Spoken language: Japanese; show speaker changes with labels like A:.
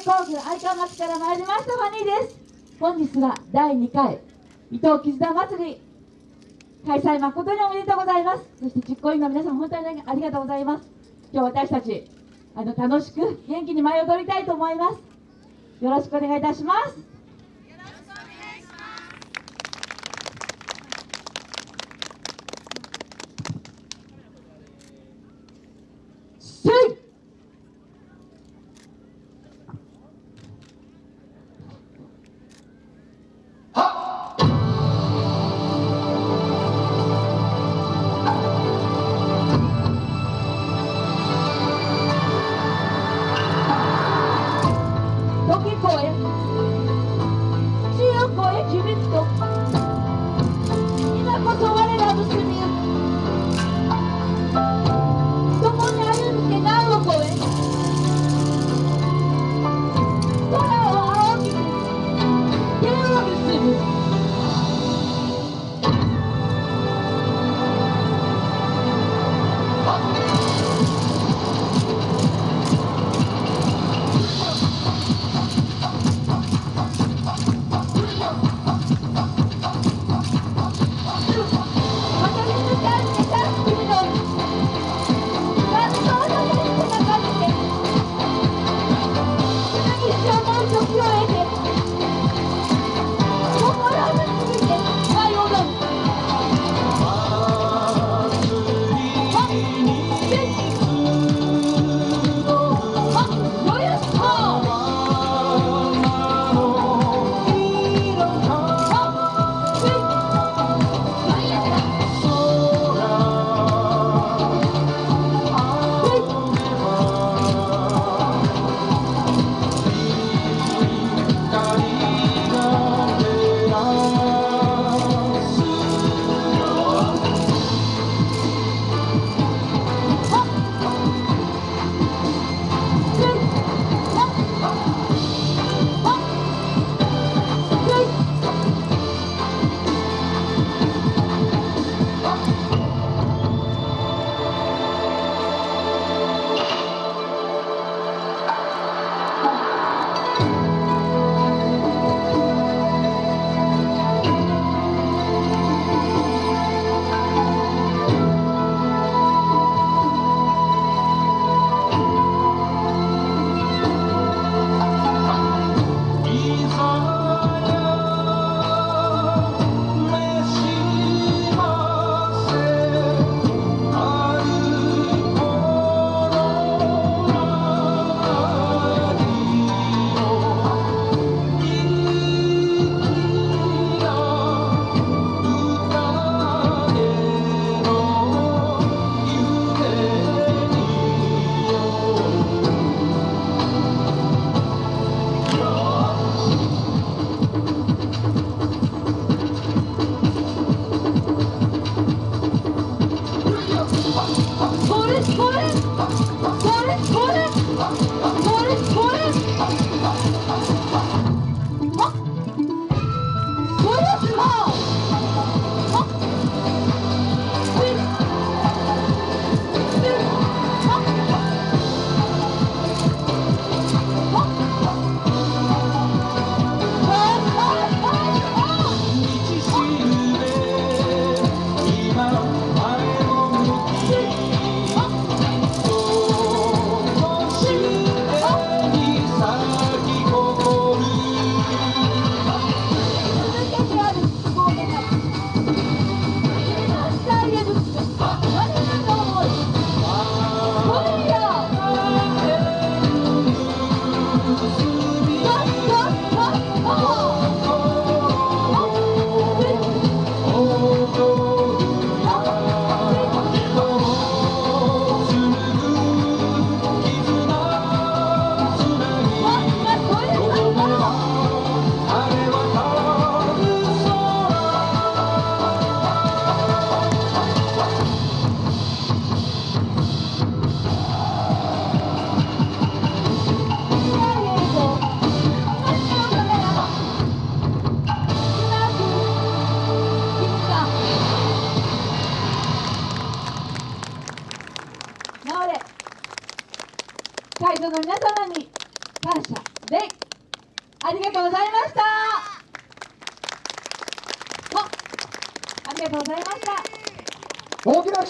A: 工具愛川町から参りました。ファニーです本日は第2回伊藤絆祭り開催誠におめでとうございます。そして実行委員の皆さん本当にありがとうございます。今日私たちあの楽しく元気に舞い踊りたいと思います。よろしくお願いいたします。Angoia, de Angoia de E na Cotovarelha do Cimento. 感
B: 謝。でありがとうございました。あありがとうございました。
C: 大きな